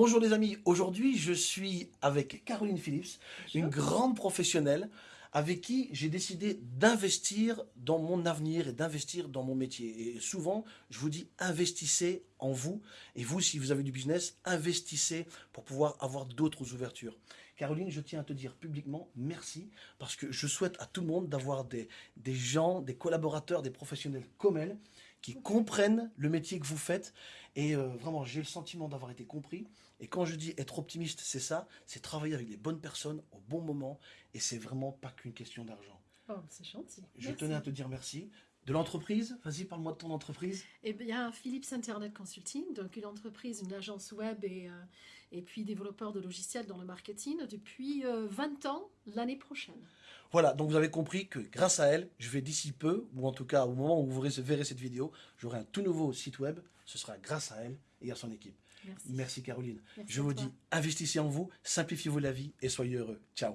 Bonjour les amis, aujourd'hui je suis avec Caroline Phillips, une grande professionnelle avec qui j'ai décidé d'investir dans mon avenir et d'investir dans mon métier. Et souvent, je vous dis, investissez en vous. Et vous, si vous avez du business, investissez pour pouvoir avoir d'autres ouvertures. Caroline, je tiens à te dire publiquement merci parce que je souhaite à tout le monde d'avoir des, des gens, des collaborateurs, des professionnels comme elle qui comprennent le métier que vous faites. Et euh, vraiment, j'ai le sentiment d'avoir été compris. Et quand je dis être optimiste, c'est ça, c'est travailler avec les bonnes personnes au bon moment. Et c'est vraiment pas qu'une question d'argent. Oh, c'est gentil. Je tenais à te dire merci. De l'entreprise, vas-y, parle-moi de ton entreprise. Eh bien, Philips Internet Consulting, donc une entreprise, une agence web et, euh, et puis développeur de logiciels dans le marketing depuis 20 euh, ans l'année prochaine. Voilà, donc vous avez compris que grâce à elle, je vais d'ici peu, ou en tout cas au moment où vous verrez cette vidéo, j'aurai un tout nouveau site web. Ce sera grâce à elle et à son équipe. Merci, Merci Caroline. je vous dis, investissez en vous, simplifiez-vous la vie et soyez heureux. Ciao